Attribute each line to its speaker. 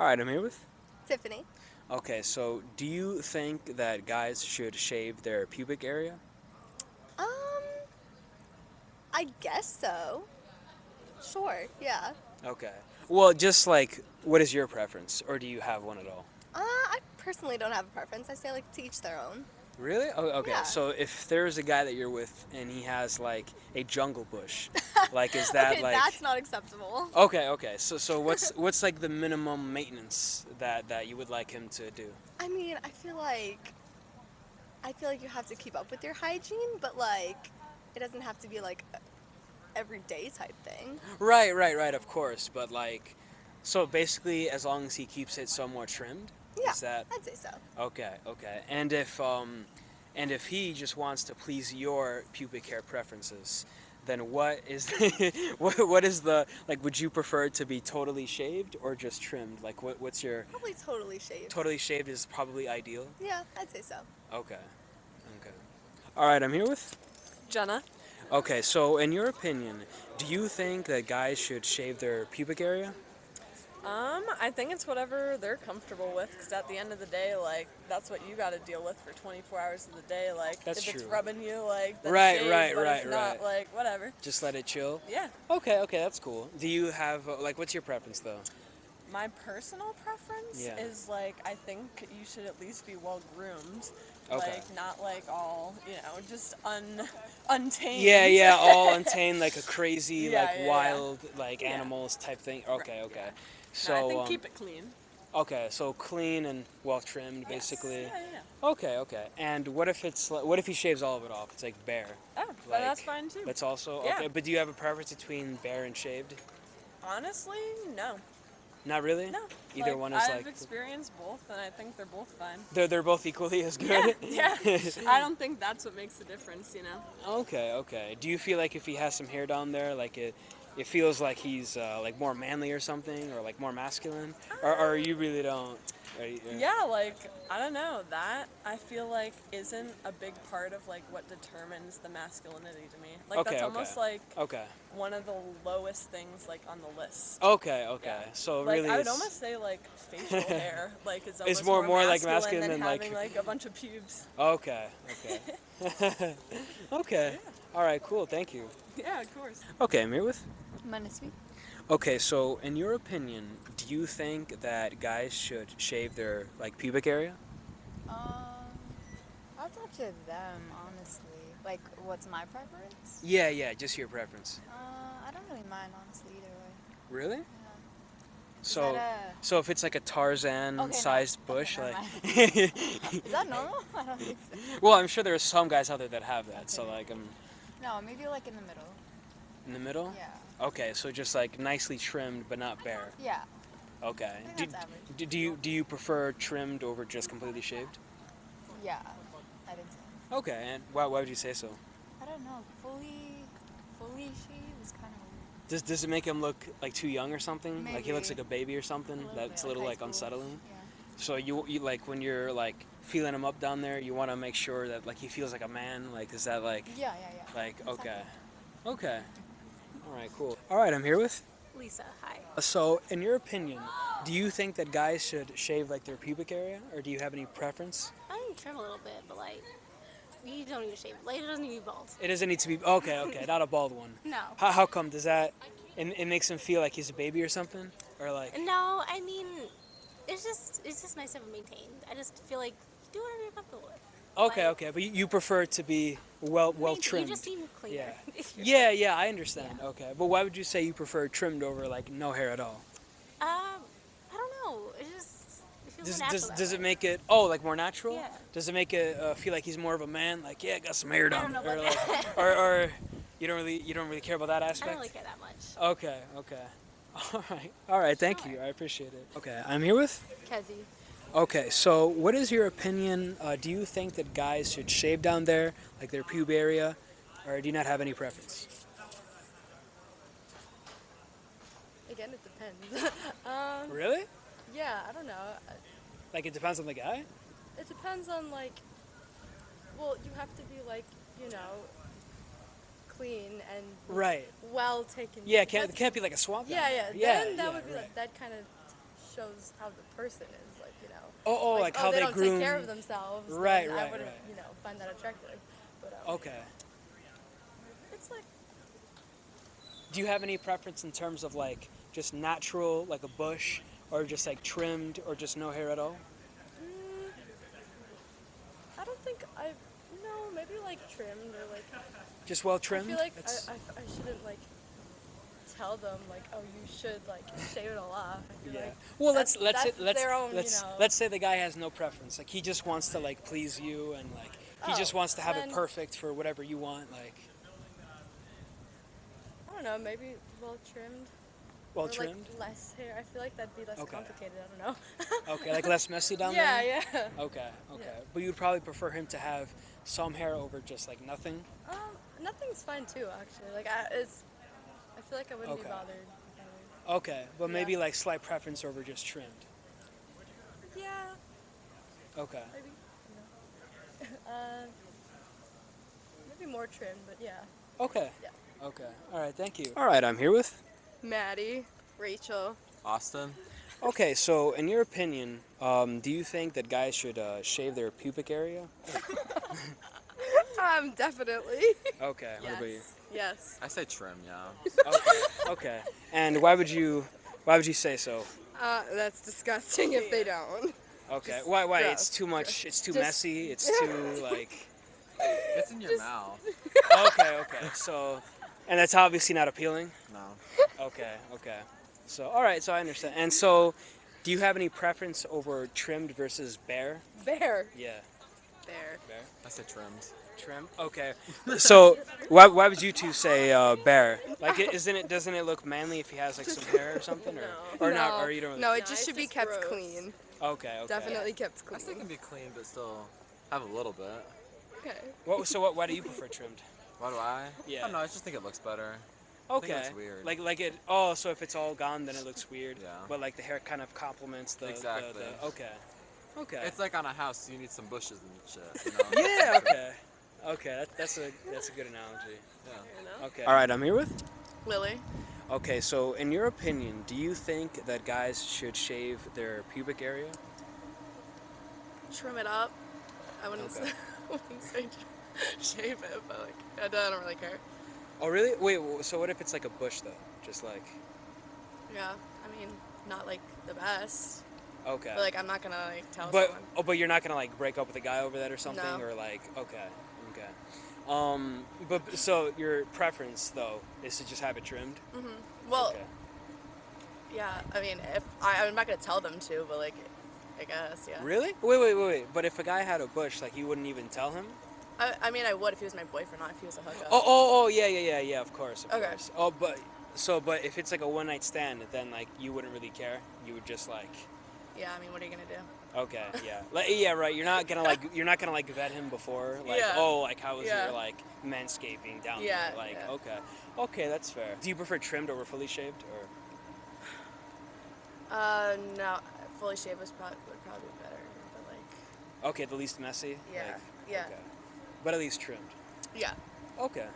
Speaker 1: All right, I'm here with.
Speaker 2: Tiffany.
Speaker 1: Okay, so do you think that guys should shave their pubic area?
Speaker 2: Um, I guess so. Sure, yeah.
Speaker 1: Okay. Well, just like, what is your preference, or do you have one at all?
Speaker 2: Uh, I personally don't have a preference. I say like to each their own.
Speaker 1: Really? Oh, okay.
Speaker 2: Yeah.
Speaker 1: So if there's a guy that you're with and he has like a jungle bush, like is that
Speaker 2: okay,
Speaker 1: like?
Speaker 2: that's not acceptable.
Speaker 1: Okay, okay. So so what's what's like the minimum maintenance that that you would like him to do?
Speaker 2: I mean, I feel like I feel like you have to keep up with your hygiene, but like it doesn't have to be like everyday type thing.
Speaker 1: Right, right, right. Of course, but like, so basically, as long as he keeps it somewhat trimmed.
Speaker 2: Yeah,
Speaker 1: Is that
Speaker 2: I'd say so.
Speaker 1: okay? Okay. And if um, and if he just wants to please your pubic hair preferences, then what is what what is the like? Would you prefer to be totally shaved or just trimmed? Like, what what's your
Speaker 2: Probably totally shaved.
Speaker 1: totally shaved is probably ideal.
Speaker 2: Yeah, I'd say so.
Speaker 1: Okay. Okay. All right, I'm here with.
Speaker 3: Jenna.
Speaker 1: Okay, so in your opinion, do you think that guys should shave their pubic area?
Speaker 3: Um, I think it's whatever they're comfortable with, because at the end of the day, like, that's what you got to deal with for 24 hours of the day. Like,
Speaker 1: That's
Speaker 3: if it's rubbing you, like, then
Speaker 1: Right,
Speaker 3: shave,
Speaker 1: right, right,
Speaker 3: if not,
Speaker 1: right.
Speaker 3: like, whatever.
Speaker 1: Just let it chill.
Speaker 3: Yeah.
Speaker 1: Okay, okay, that's cool. Do you have uh, like what's your preference though?
Speaker 3: My personal preference
Speaker 1: Yeah.
Speaker 3: is, like, I think you should at least be well groomed.
Speaker 1: Okay.
Speaker 3: Like, not, like, all, you know, just un untamed.
Speaker 1: Yeah, yeah, all untamed like a crazy
Speaker 3: Yeah,
Speaker 1: like
Speaker 3: yeah,
Speaker 1: wild like animals type thing. Okay,
Speaker 3: Right,
Speaker 1: okay. So
Speaker 3: no, I think
Speaker 1: um,
Speaker 3: keep it clean.
Speaker 1: okay, so clean and well trimmed
Speaker 3: Yes.
Speaker 1: basically.
Speaker 3: Yeah, yeah, yeah.
Speaker 1: Okay, okay. And what if it's what if he shaves all of it off? It's like bare.
Speaker 3: Oh, but that's fine, too.
Speaker 1: That's also
Speaker 3: Yeah.
Speaker 1: okay. But do you have a preference between bare and shaved?
Speaker 3: Honestly, no.
Speaker 1: Not really.
Speaker 3: No.
Speaker 1: Either
Speaker 3: Like,
Speaker 1: one is like.
Speaker 3: I've experienced both, and I think they're both fine.
Speaker 1: they're they're both equally as good.
Speaker 3: Yeah, yeah. I don't think that's what makes the difference, you know.
Speaker 1: Okay, okay. Do you feel like if he has some hair down there, like it, it feels like he's uh, like more manly or something, or like more masculine, or, or you really don't?
Speaker 3: Yeah, like I don't know. That I feel like isn't a big part of like what determines the masculinity to me. Like
Speaker 1: Okay,
Speaker 3: that's
Speaker 1: okay.
Speaker 3: almost like
Speaker 1: Okay.
Speaker 3: one of the lowest things like on the list.
Speaker 1: Okay. Okay.
Speaker 3: Yeah.
Speaker 1: So
Speaker 3: like
Speaker 1: really,
Speaker 3: I would almost say like facial hair, like is almost
Speaker 1: more- more, like,
Speaker 3: masculine
Speaker 1: masculine
Speaker 3: than
Speaker 1: than, like-
Speaker 3: having like a bunch of pubes.
Speaker 1: Okay. Okay. okay. All right. Cool. Thank you.
Speaker 3: Yeah, of course.
Speaker 1: Okay, I'm here with.
Speaker 2: Manasvi.
Speaker 1: Okay, so in your opinion, do you think that guys should shave their like pubic area?
Speaker 4: Um, that's up to them, honestly. Like, what's my preference?
Speaker 1: Yeah, yeah, just your preference.
Speaker 4: Uh, I don't really mind, honestly, either way.
Speaker 1: Really?
Speaker 4: Yeah.
Speaker 1: So,
Speaker 4: that
Speaker 1: so if it's like a Tarzan-sized
Speaker 4: Okay,
Speaker 1: bush,
Speaker 4: never
Speaker 1: like.
Speaker 4: is that normal? I don't think so.
Speaker 1: well, I'm sure there are some guys out there that have that. So like, I'm
Speaker 4: No, maybe like in the middle.
Speaker 1: in the middle.
Speaker 4: Yeah.
Speaker 1: Okay, so just like nicely trimmed but not bare.
Speaker 4: Yeah.
Speaker 1: Okay. Do, do, do you do you prefer trimmed over just completely shaved?
Speaker 4: Yeah. I think so.
Speaker 1: Okay, and why, why would you say so?
Speaker 4: I don't know. Fully, fully shaved is kind of weird.
Speaker 1: Does, does it make him look like too young or something? Like he looks like a baby or something?
Speaker 4: little
Speaker 1: That's
Speaker 4: bit,
Speaker 1: a little
Speaker 4: high
Speaker 1: like unsettling.
Speaker 4: Yeah.
Speaker 1: So you you like when you're like feeling him up down there, you want to make sure that like he feels like a man. Like is that like
Speaker 4: Yeah, yeah, yeah.
Speaker 1: like
Speaker 4: Exactly.
Speaker 1: okay, okay, all right, cool. All right, I'm here with.
Speaker 5: Lisa, hi.
Speaker 1: So, in your opinion, do you think that guys should shave like their pubic area, or do you have any preference?
Speaker 5: I can trim a little bit, but like, you don't need to shave. Like, it doesn't need to be bald.
Speaker 1: It doesn't need to be okay, okay, not a bald one.
Speaker 5: No.
Speaker 1: How, how come? Does that it, it makes him feel like he's a baby or something, or like?
Speaker 5: No, I mean, it's just it's just nice to have it maintained. I just feel like do whatever you're comfortable with.
Speaker 1: Okay,
Speaker 5: like-
Speaker 1: okay, but you, prefer it to be well well
Speaker 5: Main-
Speaker 1: trimmed.
Speaker 5: You just seem cleaner.
Speaker 1: Yeah. Yeah, yeah, I understand. Okay, but why would you say you prefer trimmed over like no hair at all?
Speaker 5: Um, I don't know. It just it feels
Speaker 1: Does,
Speaker 5: natural
Speaker 1: does, does it make it oh like more natural?
Speaker 5: Yeah.
Speaker 1: Does it make it uh, feel like he's more of a man? Like yeah, I got some hair
Speaker 5: I know
Speaker 1: or like, or, or you don't really you don't really care about that aspect.
Speaker 5: I don't really care that much.
Speaker 1: Okay, okay. All right, all right. Thank you. I appreciate it. Okay, I'm here with.
Speaker 4: Kezi.
Speaker 1: Okay, so what is your opinion? Uh, do you think that guys should shave down there, like their pube area, or do you not have any preference?
Speaker 2: Again, it depends. um,
Speaker 1: Really?
Speaker 2: yeah, I don't know.
Speaker 1: Like it depends on the guy.
Speaker 2: It depends on like. Well, you have to be like you know, clean and
Speaker 1: Right.
Speaker 2: well taken.
Speaker 1: Yeah, it can't
Speaker 2: that's-
Speaker 1: it can't be like a swamp.
Speaker 2: Yeah, yeah.
Speaker 1: Yeah,
Speaker 2: Then that
Speaker 1: yeah,
Speaker 2: would be
Speaker 1: right.
Speaker 2: like that kind of shows how the person is, like you know.
Speaker 1: Oh, oh, like, how
Speaker 2: they,
Speaker 1: they
Speaker 2: don't
Speaker 1: groom.
Speaker 2: take care of themselves. then
Speaker 1: Right,
Speaker 2: I
Speaker 1: right,
Speaker 2: wouldn't,
Speaker 1: right.
Speaker 2: you know, find that attractive. But um,
Speaker 1: Okay.
Speaker 2: it's like
Speaker 1: Do you have any preference in terms of like just natural, like a bush, or just like trimmed, or just no hair at all?
Speaker 2: mm, I don't think I. Maybe like trimmed or like.
Speaker 1: Just well trimmed.
Speaker 2: I feel like I, I, I shouldn't like tell them like oh you should like shave it all off.
Speaker 1: Yeah.
Speaker 2: like
Speaker 1: well, let's let's let's
Speaker 2: their own,
Speaker 1: let's
Speaker 2: know.
Speaker 1: let's say the guy has no preference. Like he just wants to like please you, and like he just
Speaker 2: Oh,
Speaker 1: wants to have it perfect for whatever you want. Like
Speaker 2: I don't know, maybe well trimmed.
Speaker 1: well
Speaker 2: or
Speaker 1: trimmed.
Speaker 2: Like less hair. I feel like that'd be less
Speaker 1: Okay.
Speaker 2: complicated. I don't know.
Speaker 1: okay, like less messy down
Speaker 2: yeah,
Speaker 1: there.
Speaker 2: yeah.
Speaker 1: Okay, okay.
Speaker 2: Yeah.
Speaker 1: But you'd probably prefer him to have some hair over just like nothing.
Speaker 2: Um, nothing's fine too, actually. Like I, it's, I feel like I wouldn't
Speaker 1: Okay.
Speaker 2: be bothered. if
Speaker 1: Okay, but
Speaker 2: Yeah.
Speaker 1: maybe like slight preference over just trimmed.
Speaker 2: Yeah,
Speaker 1: Okay.
Speaker 2: maybe. You know. uh, maybe more trimmed, but yeah.
Speaker 1: Okay.
Speaker 2: Yeah.
Speaker 1: Okay. All right. Thank you. All right. I'm here with.
Speaker 2: Maddie, Rachel.
Speaker 6: Austin?
Speaker 1: Okay. So, in your opinion, um, do you think that guys should uh, shave their pubic area?
Speaker 2: Um, definitely.
Speaker 1: Okay. What about you?
Speaker 2: Yes.
Speaker 6: I say trim, yeah.
Speaker 1: Okay. Okay. And why would you? Why would you say so?
Speaker 2: Uh, that's disgusting if they don't.
Speaker 1: Okay.
Speaker 2: Just
Speaker 1: why? Why?
Speaker 2: gross.
Speaker 1: It's too much. It's too
Speaker 2: Just-
Speaker 1: messy. It's too like.
Speaker 6: It's in your
Speaker 2: Just-
Speaker 6: mouth.
Speaker 1: Okay. Okay. So, and that's obviously not appealing.
Speaker 6: No.
Speaker 1: Okay. Okay. So, all right. So I understand. And so, do you have any preference over trimmed versus bare?
Speaker 2: Bare.
Speaker 1: Yeah.
Speaker 2: Bear.
Speaker 1: Bare.
Speaker 6: I say trimmed.
Speaker 1: Trim. Okay. So why, why would you two say uh, bare? Like, it, isn't it? Doesn't it look manly if he has like some hair or something, or or not? Or you don't? Really,
Speaker 2: No, it just
Speaker 3: it's
Speaker 2: should be
Speaker 3: just
Speaker 2: kept
Speaker 3: gross.
Speaker 2: clean.
Speaker 1: Okay. Okay.
Speaker 2: Definitely kept clean.
Speaker 6: I still
Speaker 2: clean.
Speaker 6: can be clean, but still have a little bit.
Speaker 2: Okay.
Speaker 1: What, so what? Why do you prefer trimmed?
Speaker 6: Why do I?
Speaker 1: Yeah.
Speaker 6: I don't know, I just think it looks better. Think it
Speaker 1: Okay.
Speaker 6: weird.
Speaker 1: Like like it. Oh, so if it's all gone, then it looks weird.
Speaker 6: Yeah.
Speaker 1: But like the hair kind of complements the. the-
Speaker 6: Exactly.
Speaker 1: the- okay. Okay.
Speaker 6: It's like on a house, you need some bushes and shit. You know?
Speaker 1: yeah. Okay. Okay. That, that's a that's a good analogy.
Speaker 6: Yeah.
Speaker 1: Okay. All right. I'm here with.
Speaker 2: Lily.
Speaker 1: Okay. So in your opinion, do you think that guys should shave their pubic area?
Speaker 2: Trim it up. I wouldn't
Speaker 1: Okay.
Speaker 2: say, I wouldn't say shave it, but like I don't, I don't really care.
Speaker 1: Oh really? Wait. So what if it's like a bush though? Just like.
Speaker 2: Yeah. I mean, not like the best,
Speaker 1: Okay.
Speaker 2: but like I'm not gonna like tell
Speaker 1: But
Speaker 2: someone.
Speaker 1: oh, but you're not gonna like break up with a guy over that or something,
Speaker 2: No.
Speaker 1: or like okay, okay. Um, but so your preference though is to just have it trimmed. Mhm.
Speaker 2: Well,
Speaker 1: okay.
Speaker 2: yeah. I mean, if I, I'm not gonna tell them to, but like, I guess, yeah.
Speaker 1: Really? Wait, wait, wait, wait. But if a guy had a bush, like you wouldn't even tell him?
Speaker 2: I, I mean, I would if he was my boyfriend, not if he was a hookup.
Speaker 1: Oh, oh, oh, yeah, yeah, yeah, yeah. Of course, of
Speaker 2: Okay.
Speaker 1: course. Oh, but so, but if it's like a one night stand, then like you wouldn't really care. You would just like.
Speaker 2: Yeah. I mean, what are you gonna do?
Speaker 1: Okay, yeah, like, yeah, right. You're not gonna like you're not gonna like vet him before, like
Speaker 2: Yeah.
Speaker 1: oh, like how was
Speaker 2: Yeah.
Speaker 1: your like manscaping down
Speaker 2: Yeah,
Speaker 1: there? Like
Speaker 2: yeah.
Speaker 1: okay, okay, that's fair. Do you prefer trimmed over fully shaved, or
Speaker 2: Uh, no. Fully shaved was probably would probably be better, but like,
Speaker 1: okay, the least messy?
Speaker 2: yeah,
Speaker 1: Like,
Speaker 2: yeah,
Speaker 1: Okay. But at least trimmed.
Speaker 2: yeah.
Speaker 1: Okay,